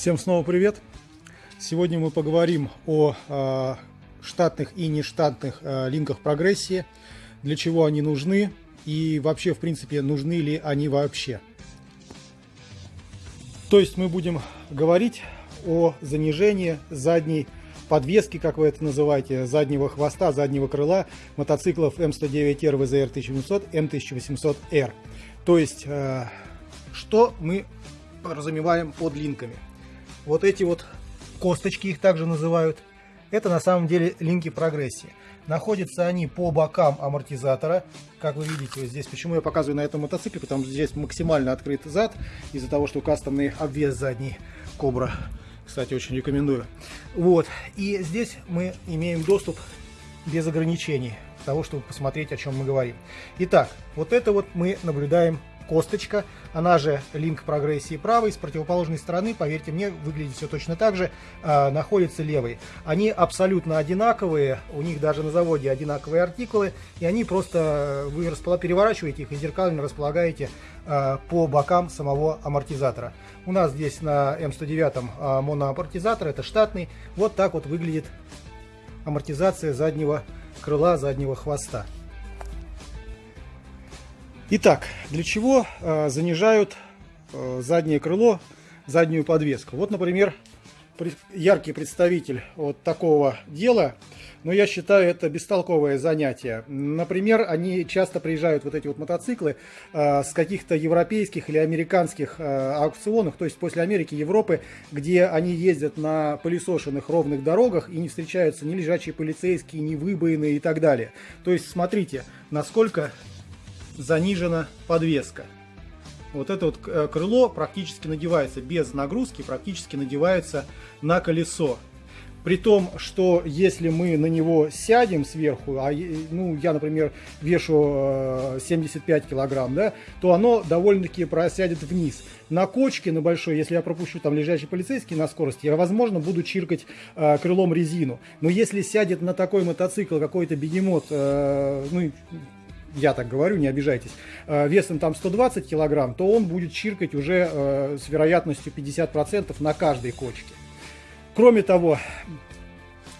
Всем снова привет! Сегодня мы поговорим о э, штатных и нештатных э, линках прогрессии, для чего они нужны и вообще, в принципе, нужны ли они вообще. То есть мы будем говорить о занижении задней подвески, как вы это называете, заднего хвоста, заднего крыла мотоциклов М109R VZR 1700, М1800R. То есть, э, что мы подразумеваем под линками? Вот эти вот косточки их также называют. Это на самом деле линки прогрессии. Находятся они по бокам амортизатора. Как вы видите, вот здесь, почему я показываю на этом мотоцикле, потому что здесь максимально открыт зад, из-за того, что кастомный обвес задний Кобра. Кстати, очень рекомендую. Вот. И здесь мы имеем доступ без ограничений того, чтобы посмотреть, о чем мы говорим. Итак, вот это вот мы наблюдаем косточка, она же линк прогрессии правой, с противоположной стороны, поверьте мне, выглядит все точно так же, э, находится левый. Они абсолютно одинаковые, у них даже на заводе одинаковые артикулы, и они просто, вы переворачиваете их и зеркально располагаете э, по бокам самого амортизатора. У нас здесь на М109 э, моноамортизатор, это штатный, вот так вот выглядит амортизация заднего крыла, заднего хвоста. Итак, для чего э, занижают э, заднее крыло, заднюю подвеску? Вот, например, яркий представитель вот такого дела, но я считаю это бестолковое занятие. Например, они часто приезжают, вот эти вот мотоциклы, э, с каких-то европейских или американских э, аукционов, то есть после Америки, Европы, где они ездят на пылесошенных ровных дорогах и не встречаются ни лежачие полицейские, ни выбоины и так далее. То есть смотрите, насколько занижена подвеска. Вот это вот э, крыло практически надевается без нагрузки, практически надевается на колесо. При том, что если мы на него сядем сверху, а ну, я, например, вешу 75 э, килограмм, да, то оно довольно-таки просядет вниз. На кочке, на большой, если я пропущу там лежачий полицейский на скорости, я, возможно, буду чиркать э, крылом резину. Но если сядет на такой мотоцикл какой-то бегемот, э, ну, я так говорю, не обижайтесь, э, весом там 120 килограмм, то он будет чиркать уже э, с вероятностью 50% на каждой кочке. Кроме того,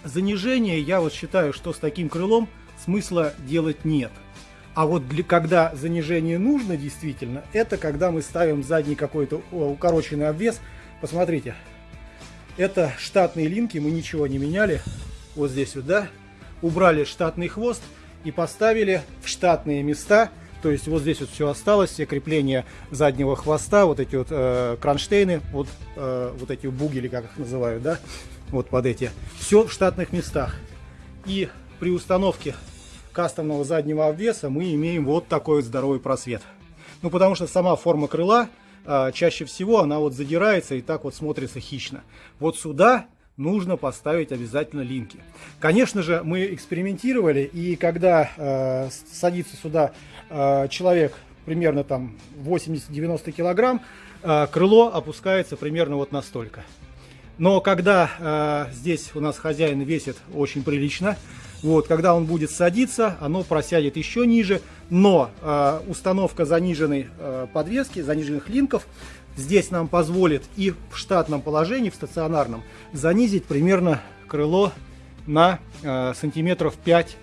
занижение, я вот считаю, что с таким крылом смысла делать нет. А вот для, когда занижение нужно действительно, это когда мы ставим задний какой-то укороченный обвес. Посмотрите, это штатные линки, мы ничего не меняли. Вот здесь вот, да, убрали штатный хвост – и поставили в штатные места. То есть вот здесь вот все осталось, все крепления заднего хвоста, вот эти вот э, кронштейны, вот, э, вот эти бугели, как их называют, да, вот под эти. Все в штатных местах. И при установке кастомного заднего обвеса мы имеем вот такой вот здоровый просвет. Ну, потому что сама форма крыла, э, чаще всего она вот задирается и так вот смотрится хищно. Вот сюда нужно поставить обязательно линки. Конечно же, мы экспериментировали, и когда э, садится сюда э, человек примерно там 80-90 килограмм, э, крыло опускается примерно вот настолько. Но когда э, здесь у нас хозяин весит очень прилично, вот, когда он будет садиться, оно просядет еще ниже, но э, установка заниженной э, подвески, заниженных линков здесь нам позволит и в штатном положении, в стационарном, занизить примерно крыло на э, сантиметров 5-6,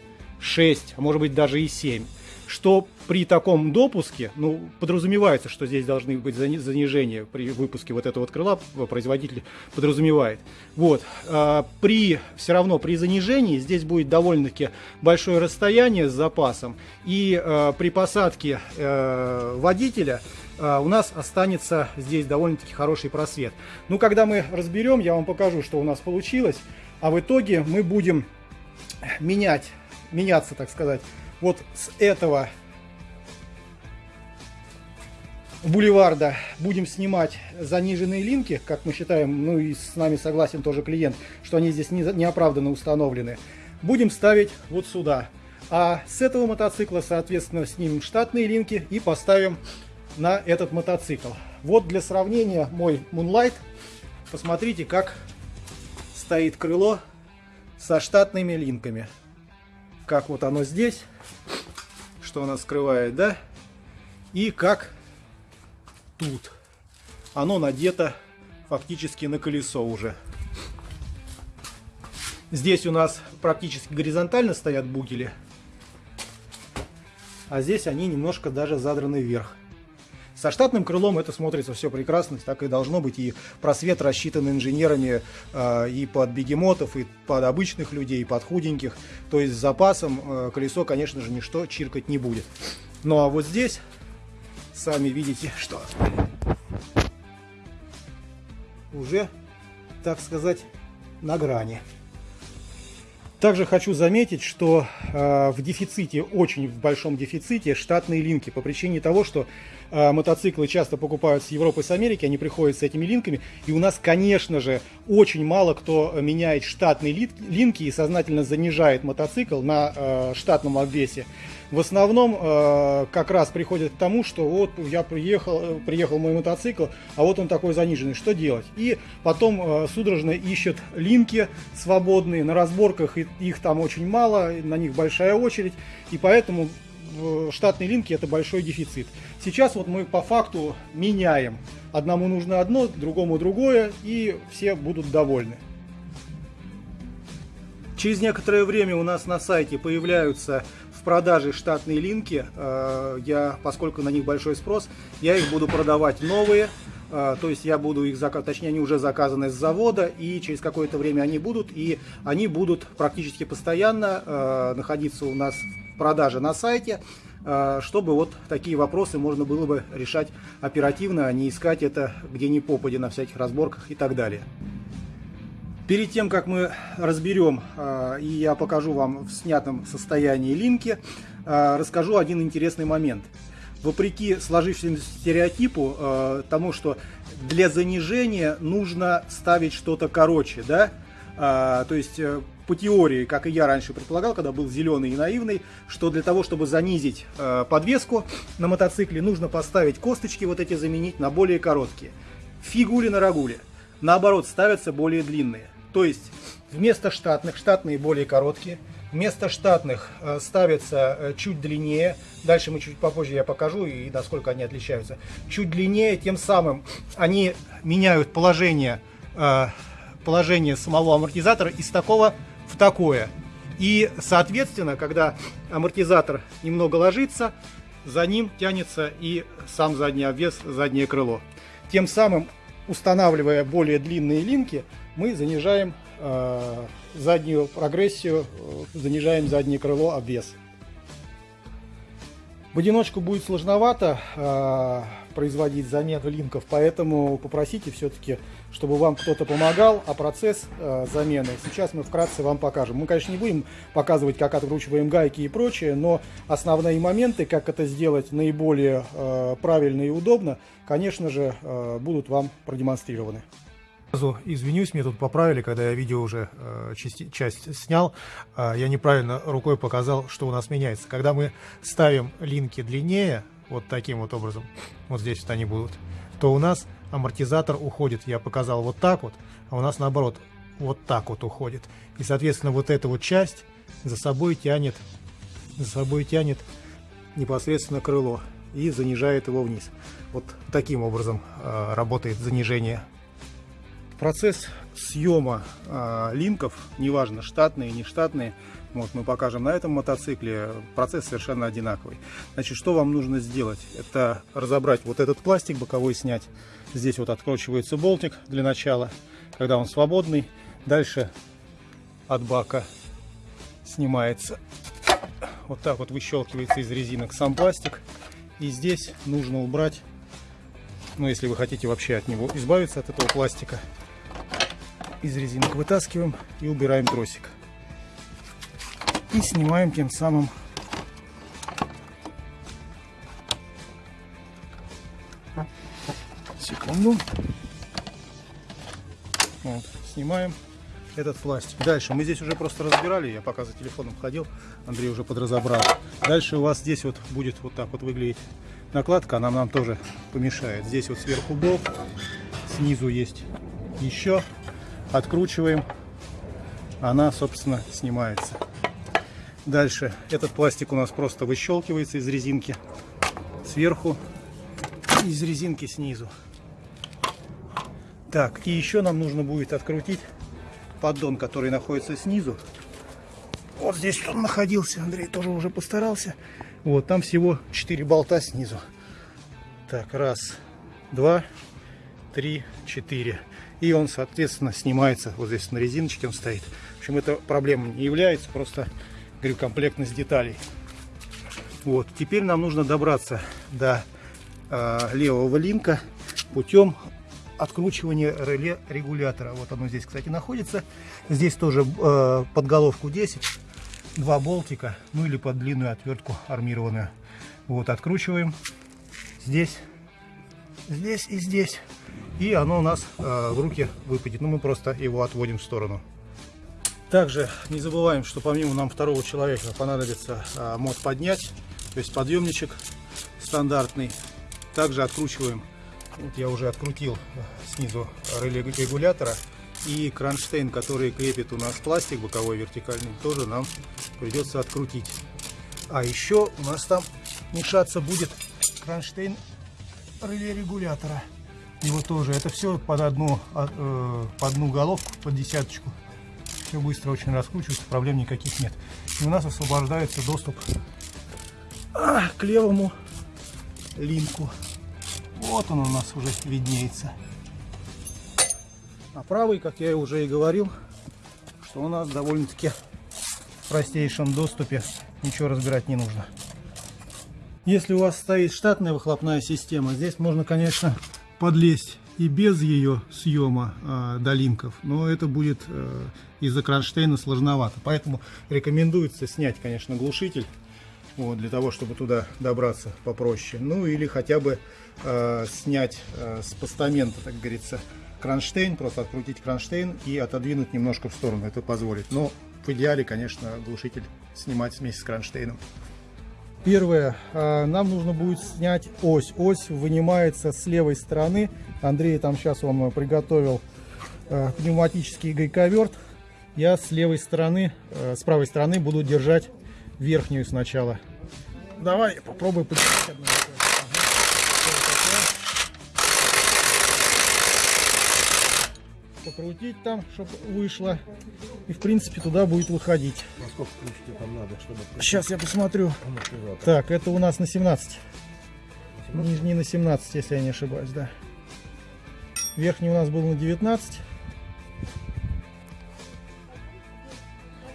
а может быть даже и 7 что при таком допуске, ну, подразумевается, что здесь должны быть занижения при выпуске вот этого вот крыла, производитель подразумевает. Вот, а, при, все равно при занижении здесь будет довольно-таки большое расстояние с запасом, и а, при посадке а, водителя у нас останется здесь довольно-таки хороший просвет. Ну, когда мы разберем, я вам покажу, что у нас получилось, а в итоге мы будем менять, меняться, так сказать, вот с этого бульварда будем снимать заниженные линки, как мы считаем, ну и с нами согласен тоже клиент, что они здесь не, неоправданно установлены. Будем ставить вот сюда. А с этого мотоцикла, соответственно, снимем штатные линки и поставим на этот мотоцикл. Вот для сравнения мой Moonlight. Посмотрите, как стоит крыло со штатными линками как вот оно здесь, что оно скрывает, да, и как тут оно надето фактически на колесо уже. Здесь у нас практически горизонтально стоят бугели, а здесь они немножко даже задраны вверх. Со штатным крылом это смотрится все прекрасно, так и должно быть. И просвет рассчитан инженерами э, и под бегемотов, и под обычных людей, и под худеньких. То есть с запасом э, колесо, конечно же, ничто чиркать не будет. Ну а вот здесь, сами видите, что уже, так сказать, на грани. Также хочу заметить, что э, в дефиците, очень в большом дефиците штатные линки по причине того, что э, мотоциклы часто покупают с Европы, с Америки, они приходят с этими линками, и у нас, конечно же, очень мало кто меняет штатные линки и сознательно занижает мотоцикл на э, штатном обвесе в основном э, как раз приходит к тому, что вот я приехал, э, приехал мой мотоцикл, а вот он такой заниженный, что делать? И потом э, судорожно ищут линки свободные, на разборках их там очень мало, на них большая очередь, и поэтому штатные линки это большой дефицит. Сейчас вот мы по факту меняем. Одному нужно одно, другому другое, и все будут довольны. Через некоторое время у нас на сайте появляются продаже штатные линки. Э, я, поскольку на них большой спрос, я их буду продавать новые. Э, то есть я буду их заказывать, точнее они уже заказаны с завода, и через какое-то время они будут, и они будут практически постоянно э, находиться у нас в продаже на сайте, чтобы вот такие вопросы можно было бы решать оперативно, а не искать это где ни попади на всяких разборках и так далее. Перед тем, как мы разберем э, и я покажу вам в снятом состоянии линки, э, расскажу один интересный момент. Вопреки сложившемуся стереотипу э, тому, что для занижения нужно ставить что-то короче, да, то есть по теории, как и я раньше предполагал, когда был зеленый и наивный, что для того, чтобы занизить подвеску на мотоцикле, нужно поставить косточки вот эти заменить на более короткие. Фигули на рагуле. Наоборот, ставятся более длинные. То есть вместо штатных, штатные более короткие, вместо штатных э, ставятся э, чуть длиннее, дальше мы чуть попозже я покажу и насколько они отличаются, чуть длиннее, тем самым они меняют положение, э, положение самого амортизатора из такого в такое. И, соответственно, когда амортизатор немного ложится, за ним тянется и сам задний обвес, заднее крыло. Тем самым, устанавливая более длинные линки, мы занижаем э, заднюю прогрессию, э, занижаем заднее крыло, обвес. В одиночку будет сложновато э, производить замену линков, поэтому попросите все-таки, чтобы вам кто-то помогал, а процесс э, замены сейчас мы вкратце вам покажем. Мы, конечно, не будем показывать, как откручиваем гайки и прочее, но основные моменты, как это сделать наиболее э, правильно и удобно, конечно же, э, будут вам продемонстрированы. Извинюсь, мне тут поправили, когда я видео уже э, часть, часть снял, э, я неправильно рукой показал, что у нас меняется. Когда мы ставим линки длиннее, вот таким вот образом, вот здесь вот они будут, то у нас амортизатор уходит, я показал вот так вот, а у нас наоборот вот так вот уходит. И, соответственно, вот эта вот часть за собой тянет, за собой тянет непосредственно крыло и занижает его вниз. Вот таким образом э, работает занижение Процесс съема э, линков, неважно штатные, не штатные, вот мы покажем на этом мотоцикле, процесс совершенно одинаковый. Значит, что вам нужно сделать? Это разобрать вот этот пластик боковой, снять. Здесь вот откручивается болтик для начала, когда он свободный. Дальше от бака снимается. Вот так вот выщелкивается из резинок сам пластик. И здесь нужно убрать, ну если вы хотите вообще от него избавиться, от этого пластика, из резинок вытаскиваем и убираем тросик. И снимаем тем самым секунду. Вот, снимаем этот пластик. Дальше мы здесь уже просто разбирали, я пока за телефоном ходил, Андрей уже подразобрал. Дальше у вас здесь вот будет вот так вот выглядеть накладка, она нам тоже помешает. Здесь вот сверху болт, снизу есть еще откручиваем, она, собственно, снимается. Дальше этот пластик у нас просто выщелкивается из резинки сверху, из резинки снизу. Так, и еще нам нужно будет открутить поддон, который находится снизу. Вот здесь он находился, Андрей тоже уже постарался. Вот, там всего 4 болта снизу. Так, раз, два, три, четыре. И он, соответственно, снимается. Вот здесь на резиночке он стоит. В общем, это проблема не является, просто, говорю, комплектность деталей. Вот, теперь нам нужно добраться до э, левого линка путем откручивания реле регулятора. Вот оно здесь, кстати, находится. Здесь тоже э, под головку 10, два болтика, ну или под длинную отвертку армированную. Вот, откручиваем здесь, здесь и здесь. И оно у нас э, в руки выпадет. Ну, мы просто его отводим в сторону. Также не забываем, что помимо нам второго человека понадобится э, мод поднять, то есть подъемничек стандартный. Также откручиваем вот я уже открутил э, снизу реле регулятора. И кронштейн, который крепит у нас пластик боковой вертикальный, тоже нам придется открутить. А еще у нас там мешаться будет кронштейн реле регулятора. Его тоже. Это все под одну, а, э, под одну головку, под десяточку. Все быстро очень раскручивается, проблем никаких нет. И у нас освобождается доступ а, к левому линку. Вот он у нас уже виднеется. А правый, как я уже и говорил, что у нас довольно-таки в простейшем доступе ничего разбирать не нужно. Если у вас стоит штатная выхлопная система, здесь можно, конечно, подлезть и без ее съема э, до линков, но это будет э, из-за кронштейна сложновато. Поэтому рекомендуется снять, конечно, глушитель вот, для того, чтобы туда добраться попроще. Ну или хотя бы э, снять э, с постамента, так говорится, кронштейн, просто открутить кронштейн и отодвинуть немножко в сторону, это позволит. Но в идеале, конечно, глушитель снимать вместе с кронштейном. Первое, э, нам нужно будет снять ось. Ось вынимается с левой стороны. Андрей там сейчас он приготовил э, пневматический гайковерт. Я с левой стороны, э, с правой стороны буду держать верхнюю сначала. Давай, попробуй подержать Покрутить там, чтобы вышло. И в принципе туда будет выходить. Насколько ключики там надо, чтобы... Сейчас я посмотрю. Так, это у нас на 17. Нижний на 17, если я не ошибаюсь, да. Верхний у нас был на 19.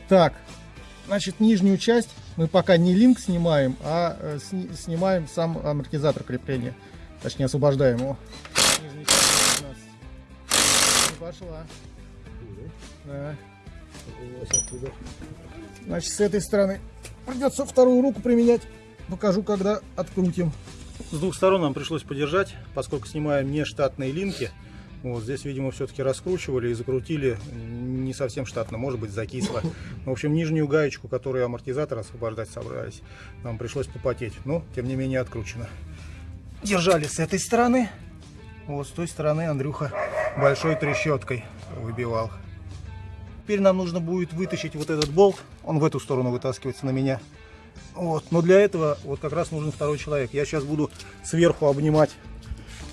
Так, значит, нижнюю часть мы пока не линк снимаем, а э, снимаем сам амортизатор крепления. Точнее, освобождаем его. Пошла. Да. Значит, с этой стороны придется вторую руку применять. Покажу, когда открутим. С двух сторон нам пришлось подержать, поскольку снимаем не штатные линки. Вот здесь, видимо, все-таки раскручивали и закрутили не совсем штатно, может быть, закисло. В общем, нижнюю гаечку, которую амортизатор освобождать собрались, нам пришлось попотеть. Но, тем не менее, откручено. Держали с этой стороны. Вот с той стороны Андрюха большой трещоткой выбивал. Теперь нам нужно будет вытащить вот этот болт. Он в эту сторону вытаскивается на меня. Вот. Но для этого вот как раз нужен второй человек. Я сейчас буду сверху обнимать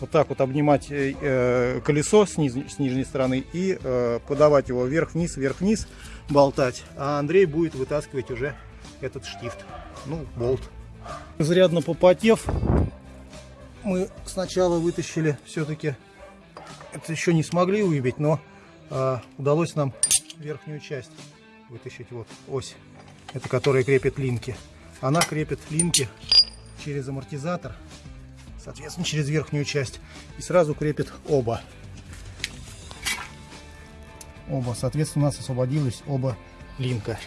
вот так вот обнимать э, э, колесо с, низ, с нижней стороны и э, подавать его вверх-вниз, вверх-вниз, болтать. А Андрей будет вытаскивать уже этот штифт, ну, болт. Зарядно попотев, мы сначала вытащили все-таки, это еще не смогли выбить, но э, удалось нам верхнюю часть вытащить, вот ось, это которая крепит линки. Она крепит линки через амортизатор соответственно, через верхнюю часть. И сразу крепит оба. Оба. Соответственно, у нас освободилось оба линка.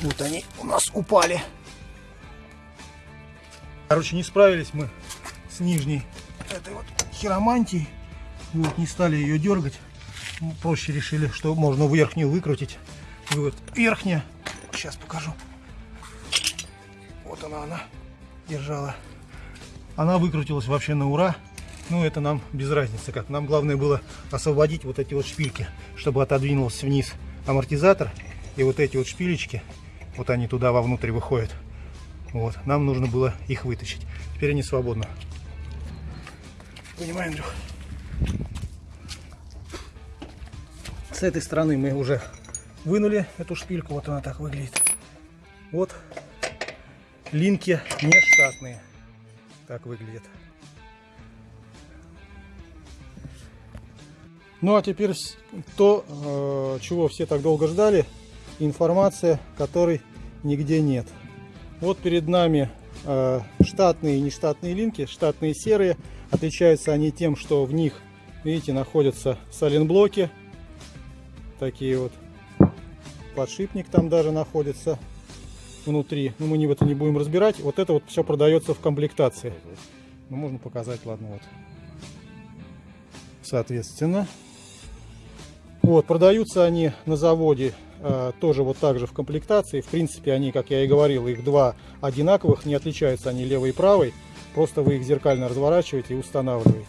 Вот они у нас упали. Короче, не справились мы с нижней этой вот хиромантией. Вот, не стали ее дергать. Проще решили, что можно верхнюю выкрутить. Вот верхняя. Сейчас покажу. Вот она, она держала. Она выкрутилась вообще на ура. Ну, это нам без разницы как. Нам главное было освободить вот эти вот шпильки, чтобы отодвинулся вниз амортизатор. И вот эти вот шпилечки, вот они туда вовнутрь выходят. Вот, нам нужно было их вытащить. Теперь они свободны. Понимаем, Андрюх? С этой стороны мы уже вынули эту шпильку. Вот она так выглядит. Вот линки нештатные. Так выглядит. Ну а теперь то, э, чего все так долго ждали, информация, которой нигде нет. Вот перед нами э, штатные и нештатные линки, штатные серые. Отличаются они тем, что в них, видите, находятся саленблоки. Такие вот. Подшипник там даже находится внутри. Но ну, мы не в это не будем разбирать. Вот это вот все продается в комплектации. Ну, можно показать, ладно, вот. Соответственно. Вот, продаются они на заводе э, тоже вот так же в комплектации. В принципе, они, как я и говорил, их два одинаковых, не отличаются они левой и правой. Просто вы их зеркально разворачиваете и устанавливаете.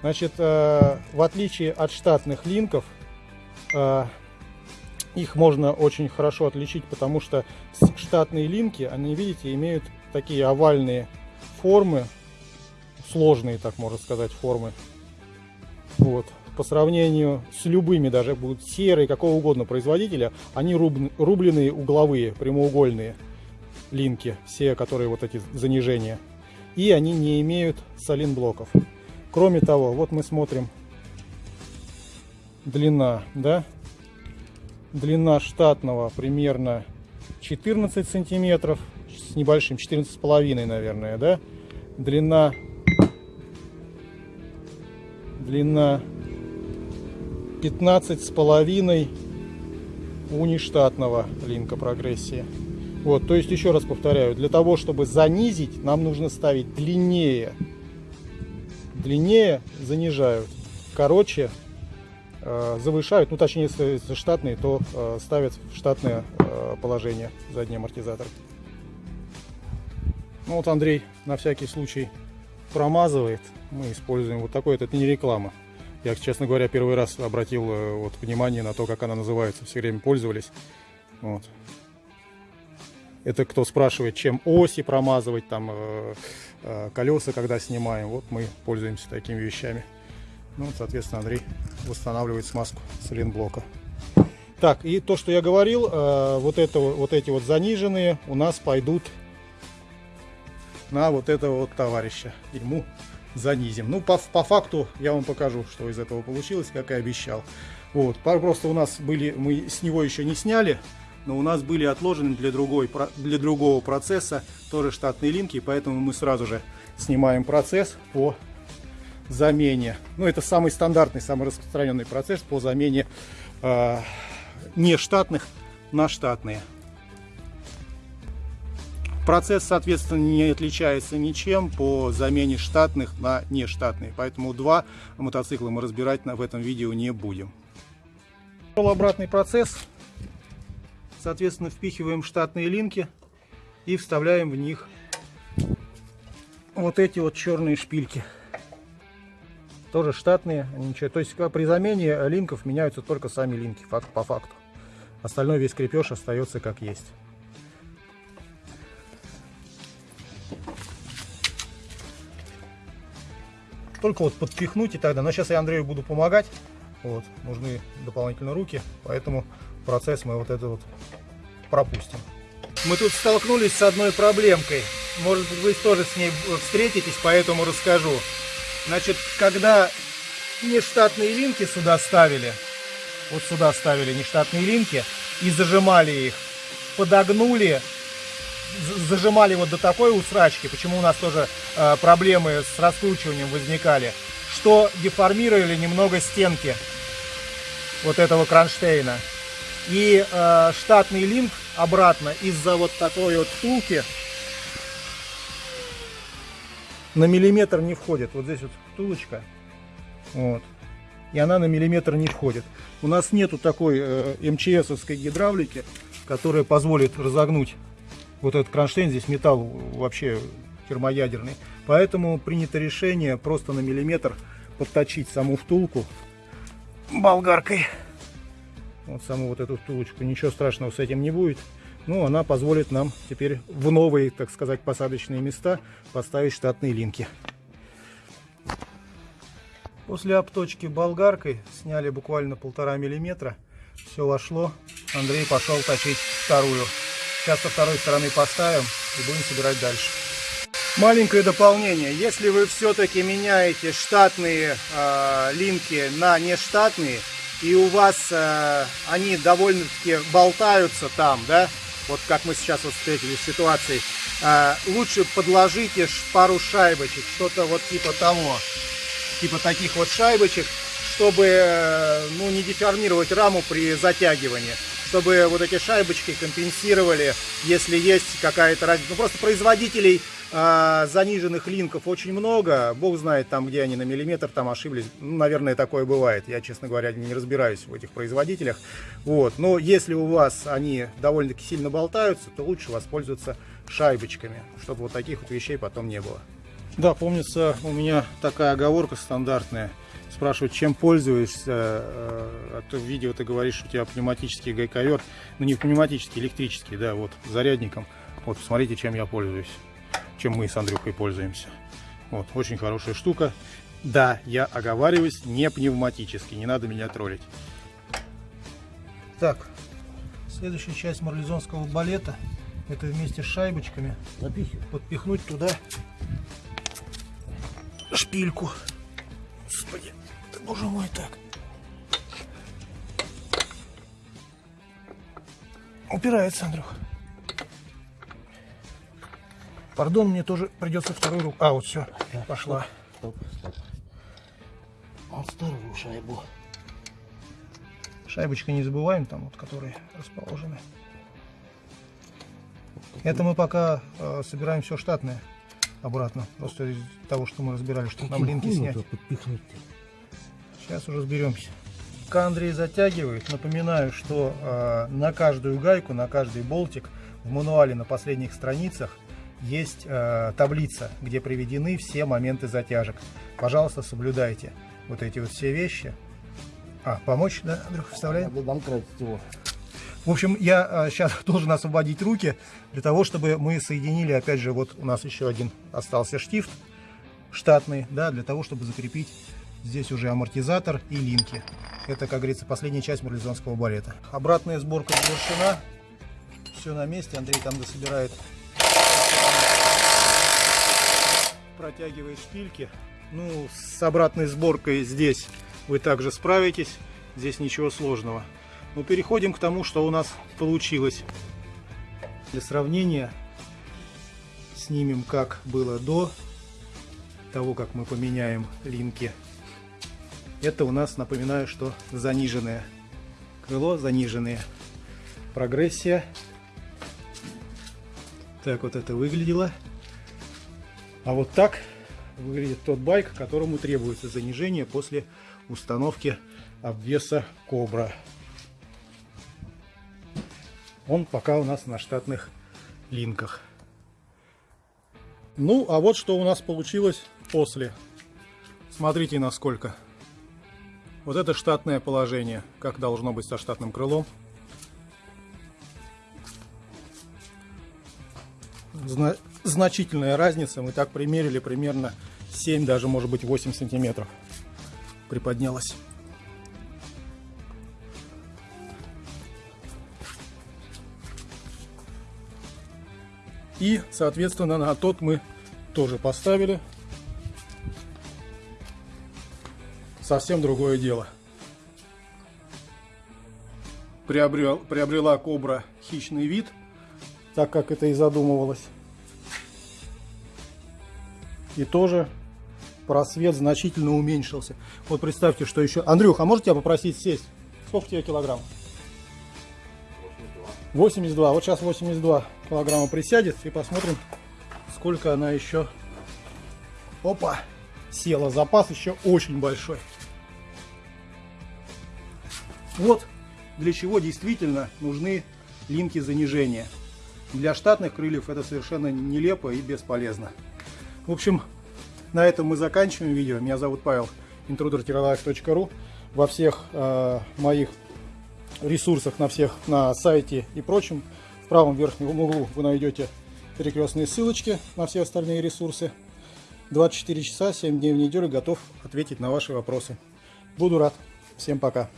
Значит, э, в отличие от штатных линков, э, их можно очень хорошо отличить, потому что штатные линки, они, видите, имеют такие овальные формы, сложные, так можно сказать, формы. Вот. По сравнению с любыми, даже будут серые, какого угодно производителя, они рубленые угловые, прямоугольные линки, все, которые вот эти занижения. И они не имеют солин-блоков. Кроме того, вот мы смотрим. Длина, да, длина штатного примерно 14 сантиметров с небольшим 14 с половиной наверное да? Длина длина 15 с половиной у нештатного линка прогрессии вот то есть еще раз повторяю для того чтобы занизить нам нужно ставить длиннее длиннее занижают короче Э, завышают, ну точнее, если штатные, то э, ставят в штатное э, положение задний амортизатор. Ну вот Андрей на всякий случай промазывает. Мы используем вот такой, это не реклама. Я, честно говоря, первый раз обратил вот, внимание на то, как она называется. Все время пользовались. Вот. Это кто спрашивает, чем оси промазывать, там э, э, колеса, когда снимаем. Вот мы пользуемся такими вещами. Ну, соответственно, Андрей восстанавливает смазку соленблока. Так, и то, что я говорил, э, вот, это, вот эти вот заниженные у нас пойдут на вот этого вот товарища. Ему занизим. Ну, по, по факту я вам покажу, что из этого получилось, как и обещал. Вот, просто у нас были, мы с него еще не сняли, но у нас были отложены для, другой, для другого процесса тоже штатные линки, поэтому мы сразу же снимаем процесс по замене. Ну, это самый стандартный, самый распространенный процесс по замене э, нештатных на штатные. Процесс, соответственно, не отличается ничем по замене штатных на нештатные. Поэтому два мотоцикла мы разбирать в этом видео не будем. Обратный процесс. Соответственно, впихиваем штатные линки и вставляем в них вот эти вот черные шпильки тоже штатные, ничего. То есть при замене линков меняются только сами линки, факт по факту. Остальной весь крепеж остается как есть. Только вот подпихнуть и тогда. Но сейчас я Андрею буду помогать. Вот, нужны дополнительно руки, поэтому процесс мы вот это вот пропустим. Мы тут столкнулись с одной проблемкой. Может быть, вы тоже с ней встретитесь, поэтому расскажу. Значит, когда нештатные линки сюда ставили, вот сюда ставили нештатные линки и зажимали их, подогнули, зажимали вот до такой усрачки, почему у нас тоже э, проблемы с раскручиванием возникали, что деформировали немного стенки вот этого кронштейна. И э, штатный линк обратно из-за вот такой вот втулки на миллиметр не входит. Вот здесь вот втулочка. Вот. И она на миллиметр не входит. У нас нету такой э, МЧСовской гидравлики, которая позволит разогнуть вот этот кронштейн. Здесь металл вообще термоядерный. Поэтому принято решение просто на миллиметр подточить саму втулку болгаркой. Вот саму вот эту втулочку. Ничего страшного с этим не будет. Ну, она позволит нам теперь в новые, так сказать, посадочные места поставить штатные линки. После обточки болгаркой сняли буквально полтора миллиметра. Все вошло. Андрей пошел точить вторую. Сейчас со второй стороны поставим и будем собирать дальше. Маленькое дополнение. Если вы все-таки меняете штатные э, линки на нештатные, и у вас э, они довольно-таки болтаются там, да, вот как мы сейчас вот встретились в ситуации, э, лучше подложите пару шайбочек, что-то вот типа того, типа таких вот шайбочек, чтобы э, ну, не деформировать раму при затягивании. Чтобы вот эти шайбочки компенсировали, если есть какая-то разница. Ну, просто производителей а, заниженных линков очень много. Бог знает там, где они на миллиметр там ошиблись. Ну, наверное, такое бывает. Я, честно говоря, не разбираюсь в этих производителях. Вот. Но если у вас они довольно-таки сильно болтаются, то лучше воспользоваться шайбочками, чтобы вот таких вот вещей потом не было. Да, помнится, у меня такая оговорка стандартная – спрашивают, чем пользуешься. А то в видео ты говоришь, что у тебя пневматический гайковер. Ну не пневматический, электрический, да, вот, зарядником. Вот, посмотрите, чем я пользуюсь. Чем мы с Андрюхой пользуемся. Вот, очень хорошая штука. Да, я оговариваюсь, не пневматический, не надо меня троллить. Так, следующая часть марлезонского балета. Это вместе с шайбочками подпихнуть туда шпильку. Господи. Боже мой, так. Упирается, Андрюх. Пардон, мне тоже придется вторую руку. А, вот все, так, пошла. Стоп, стоп. Вот вторую шайбу. Шайбочка не забываем, там вот, которые расположены. Это мы пока э, собираем все штатное обратно. Просто из того, что мы разбирали, что нам линки снять. Сейчас уже разберемся. Пока Андрей затягивает, напоминаю, что э, на каждую гайку, на каждый болтик в мануале на последних страницах есть э, таблица, где приведены все моменты затяжек. Пожалуйста, соблюдайте вот эти вот все вещи. А, помочь, да, Андрюха, буду его. В общем, я э, сейчас должен освободить руки для того, чтобы мы соединили, опять же, вот у нас еще один остался штифт штатный, да, для того, чтобы закрепить Здесь уже амортизатор и линки. Это, как говорится, последняя часть марлезонского балета. Обратная сборка завершена. Все на месте. Андрей там дособирает. Протягивает шпильки. Ну, с обратной сборкой здесь вы также справитесь. Здесь ничего сложного. Но переходим к тому, что у нас получилось. Для сравнения снимем, как было до того, как мы поменяем линки это у нас, напоминаю, что заниженное крыло, заниженная прогрессия. Так вот это выглядело. А вот так выглядит тот байк, которому требуется занижение после установки обвеса Кобра. Он пока у нас на штатных линках. Ну, а вот что у нас получилось после. Смотрите, насколько. Вот это штатное положение, как должно быть со штатным крылом. Зна значительная разница. Мы так примерили примерно 7, даже может быть 8 сантиметров приподнялась. И, соответственно, на тот мы тоже поставили совсем другое дело. Приобрел, приобрела кобра хищный вид, так как это и задумывалось. И тоже просвет значительно уменьшился. Вот представьте, что еще... Андрюх, а можете тебя попросить сесть? Сколько тебе килограмм? 82. 82. Вот сейчас 82 килограмма присядет и посмотрим, сколько она еще... Опа! Села. Запас еще очень большой. Вот для чего действительно нужны линки занижения. Для штатных крыльев это совершенно нелепо и бесполезно. В общем, на этом мы заканчиваем видео. Меня зовут Павел, intruder Во всех э, моих ресурсах, на всех, на сайте и прочем, в правом верхнем углу вы найдете перекрестные ссылочки на все остальные ресурсы. 24 часа, 7 дней в неделю готов ответить на ваши вопросы. Буду рад. Всем пока.